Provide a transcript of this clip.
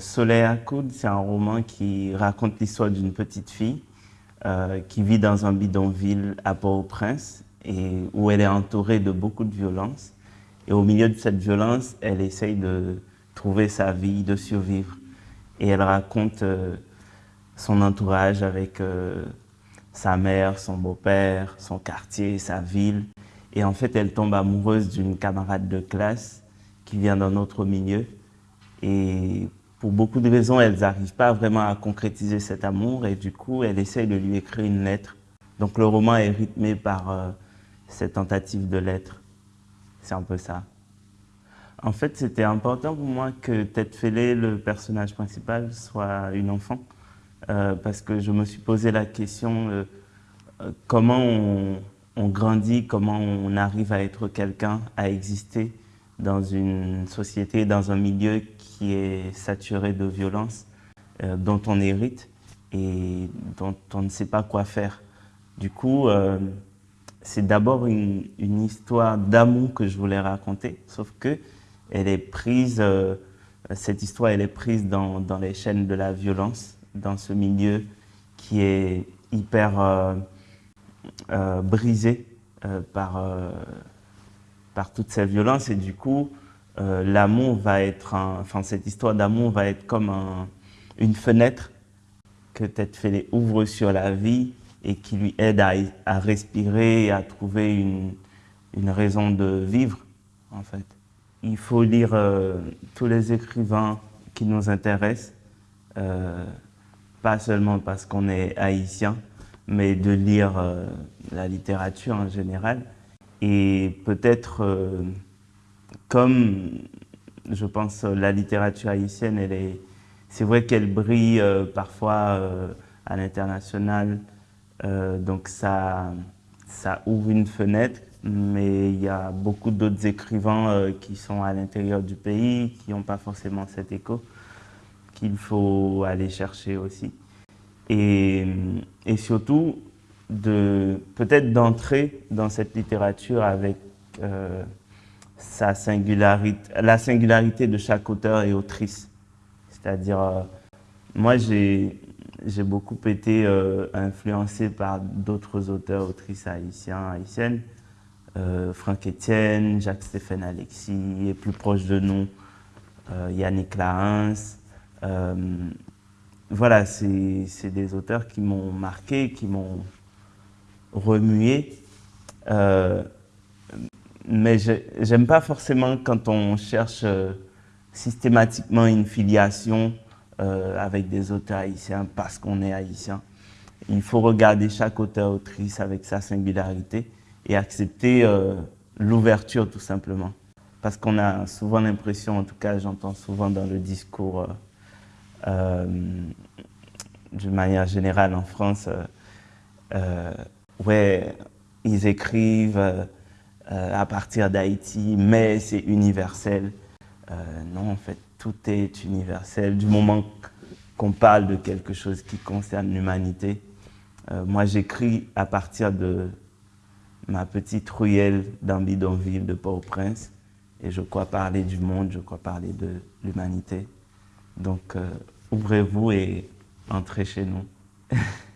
Soleil à coude, c'est un roman qui raconte l'histoire d'une petite fille euh, qui vit dans un bidonville à Port-au-Prince et où elle est entourée de beaucoup de violence. Et au milieu de cette violence, elle essaye de trouver sa vie, de survivre. Et elle raconte euh, son entourage avec euh, sa mère, son beau-père, son quartier, sa ville. Et en fait, elle tombe amoureuse d'une camarade de classe qui vient d'un autre milieu. Et pour beaucoup de raisons, elles n'arrivent pas vraiment à concrétiser cet amour et du coup, elle essaye de lui écrire une lettre. Donc le roman est rythmé par euh, cette tentative de lettre. C'est un peu ça. En fait, c'était important pour moi que Tête Fêlée, le personnage principal, soit une enfant. Euh, parce que je me suis posé la question euh, comment on, grandit, comment on arrive à être quelqu'un, à exister dans une société, dans un milieu qui est saturé de violence, euh, dont on hérite et dont on ne sait pas quoi faire. Du coup, euh, c'est d'abord une, histoire d'amour que je voulais raconter, sauf que euh, cette histoire, est prise dans, les chaînes de la violence, dans ce milieu qui est hyper brisé par par toutes ces violences et du coup, euh, l'amour va être, enfin cette histoire d'amour va être comme une fenêtre que Tête Fêlée ouvre sur la vie et qui lui aide à, respirer à trouver une, une, raison de vivre en fait. Il faut lire euh, tous les écrivains qui nous intéressent, euh, pas seulement parce qu'on est haïtien, mais de lire la littérature en général. Et peut-être, euh, comme je pense la littérature haïtienne, elle est, c'est vrai qu'elle brille euh, parfois euh, à l'international, donc ça, ça ouvre une fenêtre, mais il y a beaucoup d'autres écrivains qui sont à l'intérieur du pays, qui n'ont pas forcément cet écho, qu'il faut aller chercher aussi. Et surtout, peut-être d'entrer dans cette littérature avec euh, sa singularité, la singularité de chaque auteur et autrice. C'est-à-dire, euh, moi j'ai beaucoup été euh, influencé par d'autres auteurs, autrices haïtiens, haïtiennes, Franck Etienne, Jacques-Stéphane Alexis, et plus proche de nous, Yannick Larens. voilà, c'est des auteurs qui m'ont marqué, qui m'ont remuer. Euh, mais j'aime pas forcément quand on cherche euh, systématiquement une filiation euh, avec des auteurs haïtiens parce qu'on est haïtien. Il faut regarder chaque auteur-autrice avec sa singularité et accepter l'ouverture tout simplement. Parce qu'on a souvent l'impression, en tout cas j'entends souvent dans le discours d'une manière générale en France, ouais, ils écrivent euh, à partir d'Haïti, mais c'est universel. Euh, non, en fait, tout est universel. Du moment qu'on parle de quelque chose qui concerne l'humanité, euh, moi j'écris à partir de ma petite ruelle dans bidonville de Port-au-Prince et je crois parler du monde, je crois parler de l'humanité. Donc, euh, ouvrez-vous et entrez chez nous.